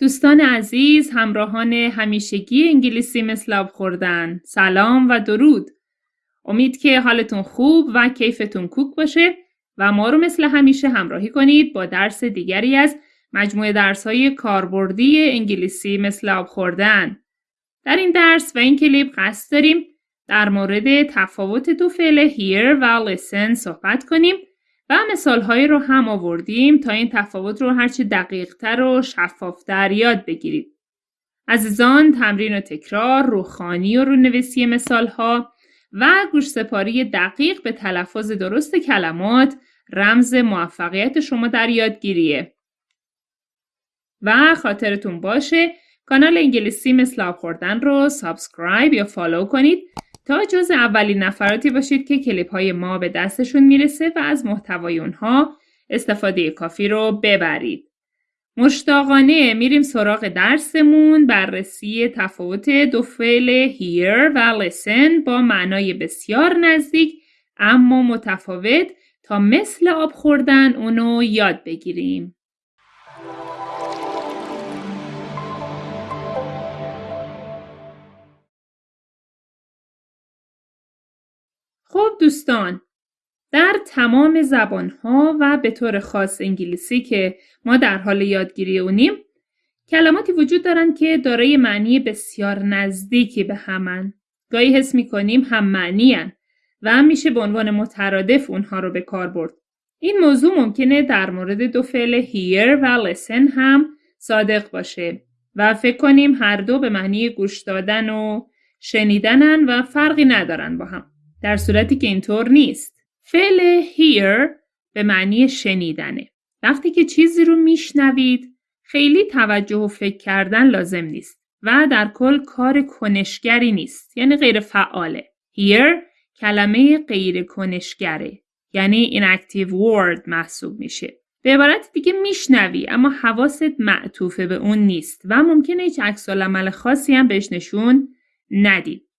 دوستان عزیز همراهان همیشگی انگلیسی مثل آب خوردن. سلام و درود. امید که حالتون خوب و کیفتون کوک باشه و ما رو مثل همیشه همراهی کنید با درس دیگری از مجموعه درس های کاربردی انگلیسی مثل آب خوردن. در این درس و این کلیپ قصد داریم در مورد تفاوت دو فعل hear و listen صحبت کنیم و مثالهایی رو هم آوردیم تا این تفاوت رو هرچه دقیقتر و شفافتر یاد بگیرید. عزیزان تمرین و تکرار، روخوانی و رونویسی مثالها و گوشسپاری دقیق به تلفظ درست کلمات رمز موفقیت شما در یادگیریه. و خاطرتون باشه کانال انگلیسی مثل آب خوردن رو subscribe یا follow کنید تا جزء اولین نفراتی باشید که کلیپ های ما به دستشون می‌رسه و از محتوای اونها استفاده کافی رو ببرید. مشتاقانه میریم سراغ درسمون بررسی تفاوت دو فعل hear و listen با معنای بسیار نزدیک اما متفاوت تا مثل آب خوردن اونو یاد بگیریم. خب دوستان در تمام زبانها و به طور خاص انگلیسی که ما در حال یادگیری اونیم کلماتی وجود دارند که دارای معنی بسیار نزدیکی به همن. گاهی حس می‌کنیم هم معنی هن و میشه به عنوان مترادف اونها رو به کار برد. این موضوع ممکنه در مورد دو فعل hear و listen هم صادق باشه و فکر کنیم هر دو به معنی گوش دادن و شنیدنن و فرقی ندارن با هم. در صورتی که اینطور نیست. فعل hear به معنی شنیدنه. وقتی که چیزی رو میشنوید خیلی توجه و فکر کردن لازم نیست و در کل کار کنشگری نیست یعنی غیر فعاله. hear کلمه غیر کنشگره یعنی inactive word محسوب میشه. به عبارت دیگه میشنوی اما حواست معطوفه به اون نیست و ممکنه هیچ عکس عمل خاصی هم بهش نشون ندید.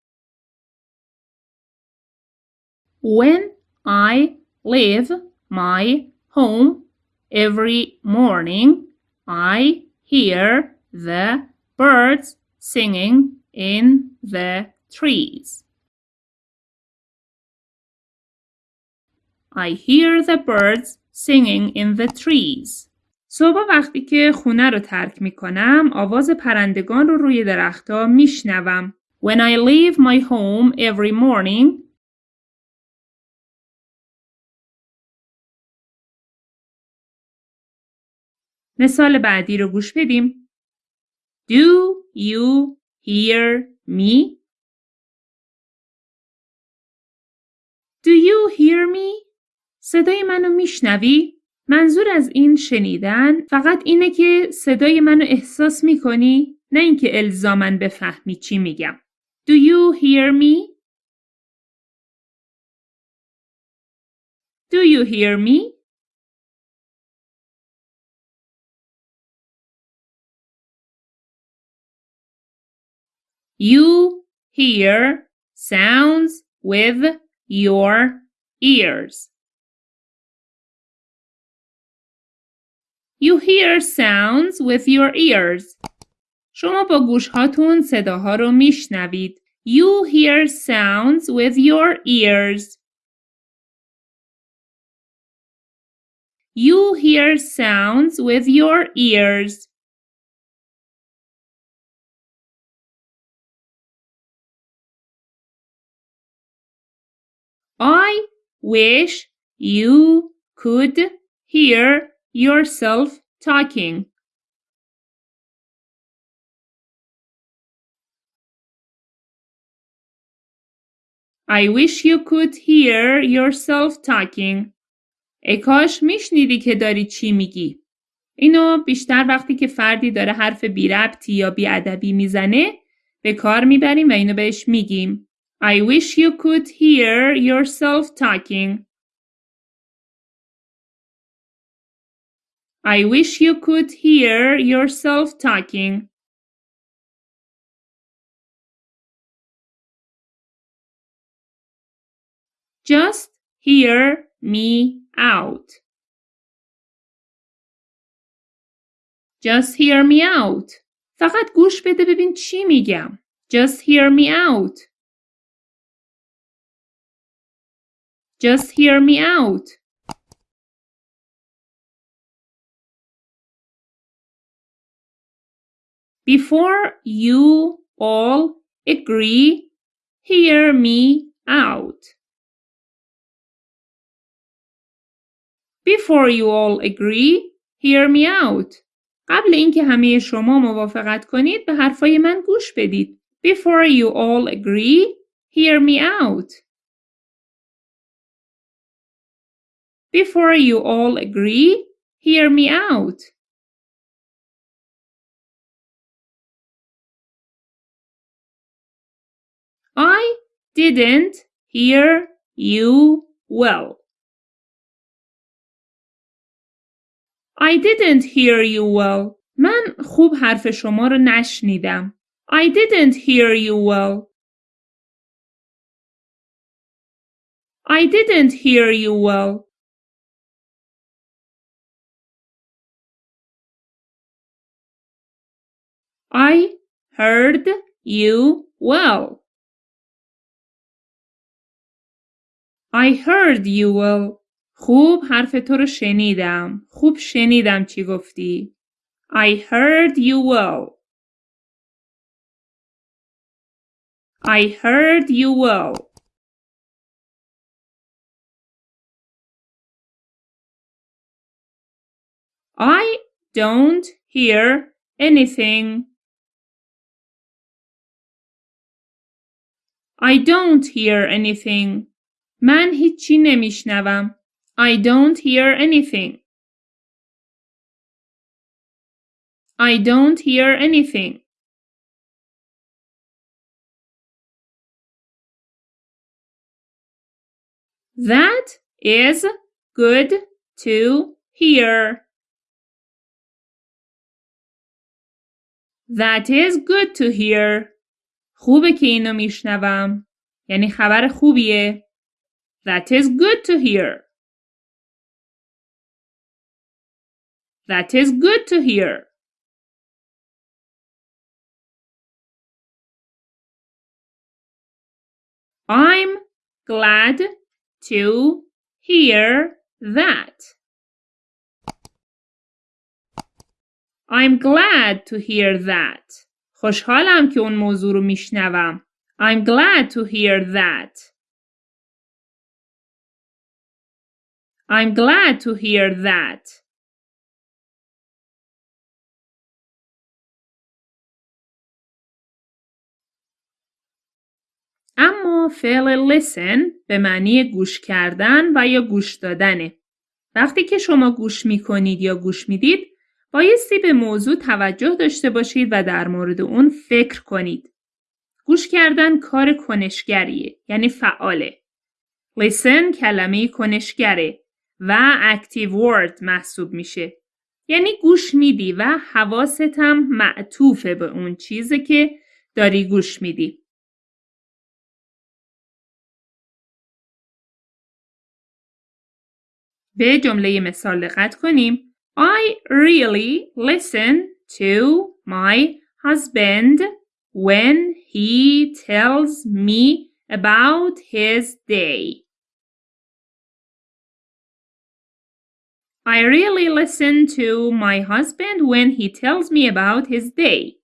When I leave my home every morning, I hear the birds singing in the trees. I hear the birds singing in the trees. صبح وقتی که خونه رو ترک می کنم آواز پرندگان رو روی درختها می شنوم. When I leave my home every morning, مثال بعدی رو گوش بدیم. Do you hear me? Do you hear me? صدای منو میشنوی؟ منظور از این شنیدن فقط اینه که صدای منو احساس می‌کنی؟ نه اینکه الزامن بفهمی چی میگم. Do you hear me? Do you hear me? You hear sounds with your ears. You hear sounds with your ears. شما با گوشهاتون صداها رو میشنوید. You hear sounds with your ears. You hear sounds with your ears. I wish you could hear yourself talking. I wish you could hear yourself talking. ای کاش میشنیدی که داری چی میگی. اینو بیشتر وقتی که فردی داره حرف بی ربطی یا بی ادبی می‌زنه به کار می‌بریم و اینو بهش میگیم. I wish you could hear yourself talking. I wish you could hear yourself talking. Just hear me out. Just hear me out. فقط گوش بده ببین چی میگم. Just hear me out. Just hear me out. Before you all agree, hear me out. Before you all agree, hear me out. قبل اینکه همه شما موافقت کنید به حرفای من گوش بدید. Before you all agree, hear me out. Before you all agree, hear me out. I didn't hear you well. I didn't hear you well. من خوب حرف شما رو نشنیدم. I didn't hear you well. I didn't hear you well. I heard you well. I heard you well. خوب حرف تو رو شنیدم. خوب شنیدم چی گفتی. I heard you well. I heard you well. I don't hear anything. I don't hear anything. من هیچی نمیشنوم. I don't hear anything. I don't hear anything. That is good to hear. That is good to hear. خوبه که اینو میشنوم. یعنی خبر خوبیه. That is good to hear. That is good to hear. I'm glad to hear that. I'm glad to hear that. خوشحالم که اون موضوع رو میشنوم. I'm glad to hear that. I'm glad to hear that. اما فعل listen به معنی گوش کردن و یا گوش دادنه. وقتی که شما گوش می کنید یا گوش می‌دید بایستی به موضوع توجه داشته باشید و در مورد اون فکر کنید. گوش کردن کار کنشگریه یعنی فعاله. listen کلمه کنشگره و active word محسوب میشه. یعنی گوش میدی و حواست هم معطوفه به اون چیزی که داری گوش میدی. به جمله مثال دقت کنیم. I really listen to my husband when he tells me about his day. I really listen to my husband when he tells me about his day.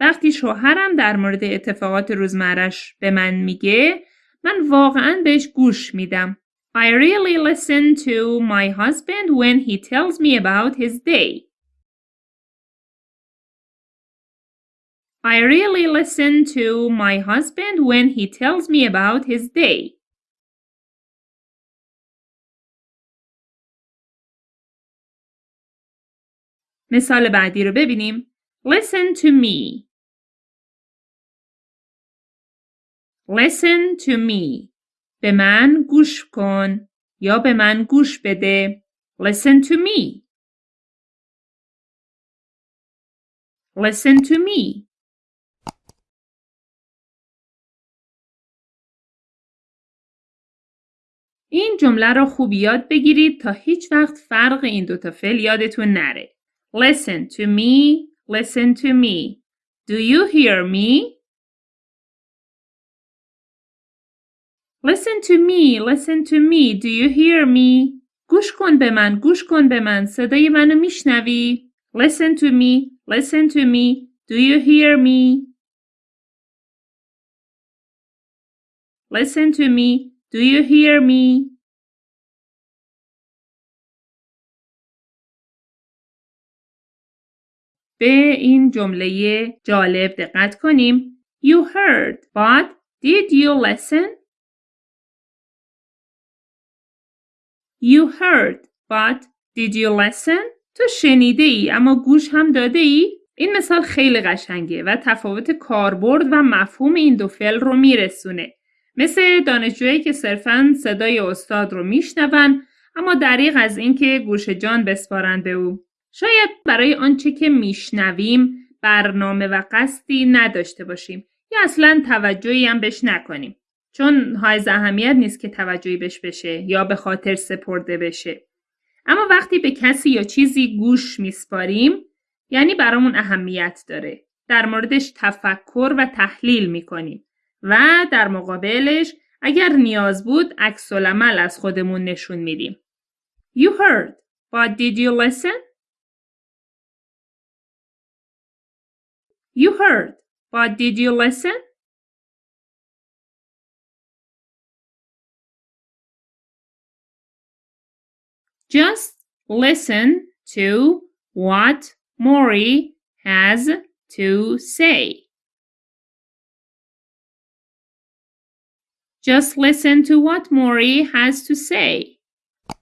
وقتی شوهرم در مورد اتفاقات روزمرش به من میگه من واقعا بهش گوش میدم. I really listen to my husband when he tells me about his day. I really listen to my husband when he tells me about his day. مثال بعدی رو ببینیم. Listen to me. Listen to me. به من گوش کن یا به من گوش بده. Listen to me. Listen to me. این جمله را خوب یاد بگیرید تا هیچ وقت فرق این دوتا فعل یادتون نره. Listen to me. Listen to me. Do you hear me? Listen to me. Listen to me. Do you hear me? گوش کن به من. گوش کن به من. صدای منو میشنوی؟ Listen to me. Listen to me. Do you hear me? Listen to me. Do you hear me? به این جمله جالب دقت کنیم. You heard, but did you listen? You heard, but did you listen? تو شنیده ای اما گوش هم داده ای؟ این مثال خیلی قشنگه و تفاوت کاربرد و مفهوم این دو فعل رو میرسونه. مثل دانشجویی که صرفا صدای استاد رو میشنون اما دریغ از اینکه گوش جان بسپارن به او. شاید برای آنچه که میشنویم برنامه و قصدی نداشته باشیم یا اصلا توجهی هم بهش نکنیم. چون های اهمیت نیست که توجهی بهش بشه یا به خاطر سپرده بشه. اما وقتی به کسی یا چیزی گوش میسپاریم یعنی برامون اهمیت داره. در موردش تفکر و تحلیل می‌کنیم و در مقابلش اگر نیاز بود عکس از خودمون نشون میدیم. You heard, but did you listen? You heard, but did you listen? Just listen to what Mori has to say. Just listen to what Mori has to say.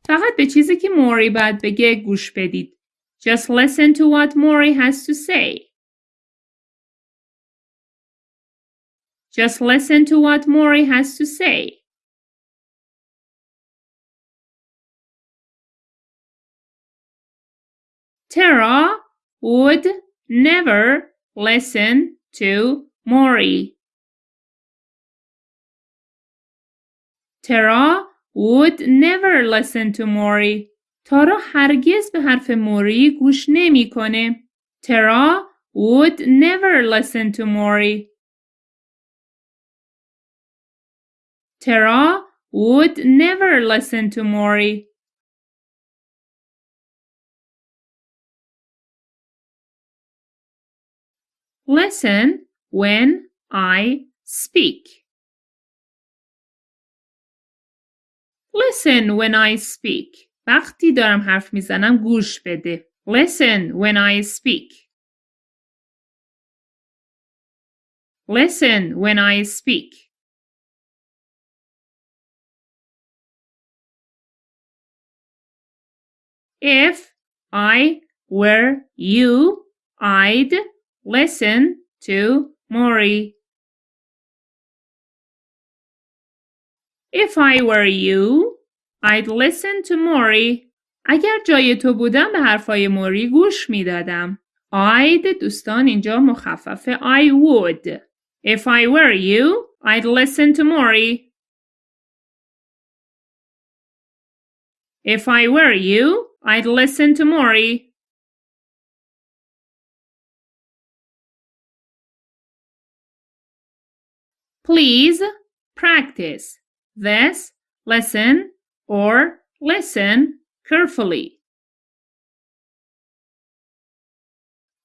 فقط به چیزی که موری باید بگه گوش بدید. Just listen to what Mori has to say. Just listen to what Mori has to say. Tara would never listen to Mori. Tara would never listen to Mori. تارا هرگز به حرف موری گوش نمیکنه. Tara would never listen to Mori. Tara would never listen to Mori. Listen when I speak. Listen when I speak. وقتی دارم حرف میزنم گوش بده. Listen when I speak. Listen when I speak. If I were you, I'd listen to Mori. If I were you, I'd listen to Mori. اگر جای تو بودم به حرفای موری گوش میدادم. I'd دوستان اینجا مخفف I would. If I were you, I'd listen to Mori. If I were you, I'd listen to Mori. Please practice this lesson or listen carefully.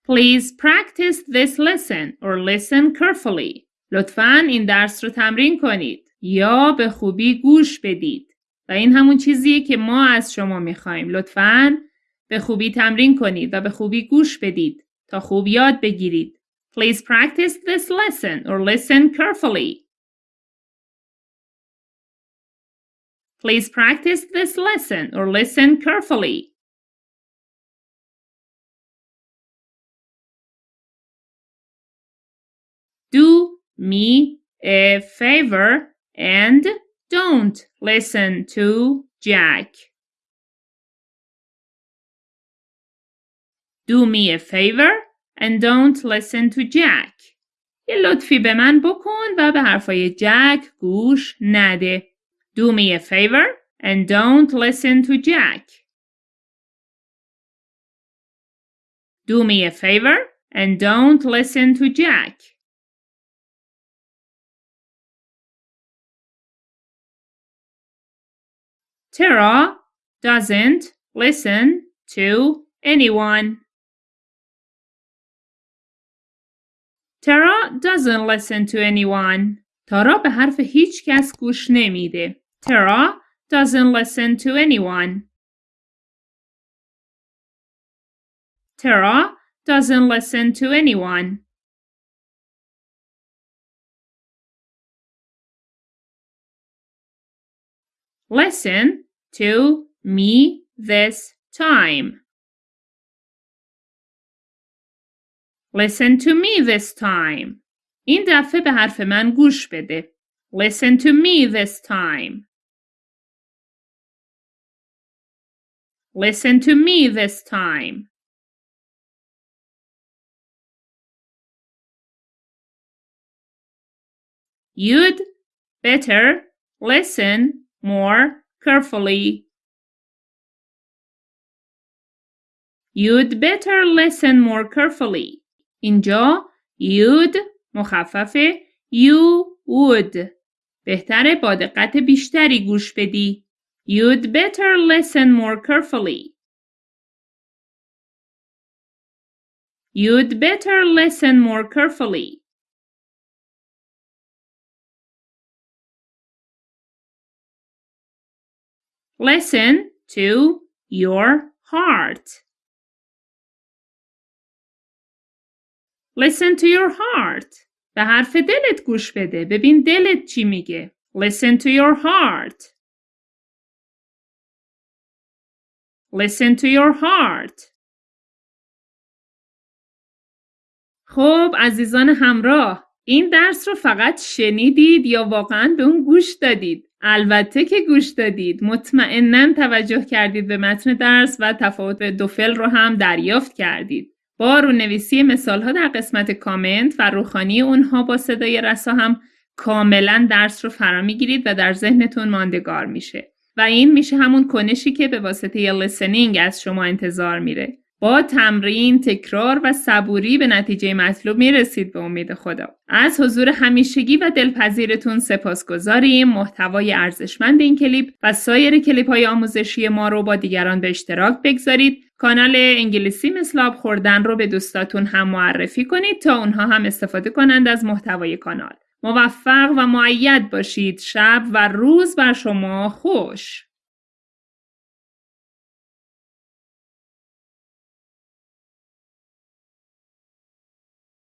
Please practice this lesson or listen carefully. لطفاً این درس رو تمرین کنید یا به خوبی گوش بدید. و این همون چیزیه که ما از شما می‌خوایم. لطفاً به خوبی تمرین کنید و به خوبی گوش بدید تا خوب یاد بگیرید. Please practice this lesson or listen carefully. Please practice this lesson or listen carefully. Do me a favor and don't listen to Jack. Do me a favor and don't listen to Jack. یه لطفی به من بکن و به حرفای جک گوش نده. Do me a favor and don't listen to Jack. Do me a favor and don't listen to Jack. Tara doesn't listen to anyone. Tara doesn't listen to anyone. تارا به حرف هیچ کس گوش نمیده. Tara doesn't listen to anyone. Tara doesn't listen to anyone. Listen to me this time. Listen to me this time. این دفعه به حرف من گوش بده. Listen to me this time. Listen to me this time. You'd better listen more carefully. You'd better listen more carefully. اینجا you'd مخفف you would بهتره با دقت بیشتری گوش بدی. You'd better listen more carefully. You'd better listen more carefully. Listen to your heart. Listen to your heart. به حرف دلت گوش بده. ببین دلت چی میگه. Listen to your heart. Listen to your heart. خب عزیزان همراه این درس رو فقط شنیدید یا واقعا به اون گوش دادید؟ البته که گوش دادید مطمئنا توجه کردید به متن درس و تفاوت دو فعل رو هم دریافت کردید با رونویسی مثال ها در قسمت کامنت و روخانی اونها با صدای رسا هم کاملا درس رو فرا می‌گیرید و در ذهنتون ماندگار میشه و این میشه همون کنشی که به واسطه listening از شما انتظار میره با تمرین، تکرار و صبوری به نتیجه مطلوب می‌رسید به امید خدا. از حضور همیشگی و دلپذیرتون سپاس گذاریم. محتوای ارزشمند این کلیپ و سایر کلیپ های آموزشی ما رو با دیگران به اشتراک بگذارید. کانال انگلیسی مثل آب خوردن رو به دوستاتون هم معرفی کنید تا اونها هم استفاده کنند از محتوای کانال. موفق و معید باشید. شب و روز بر شما خوش.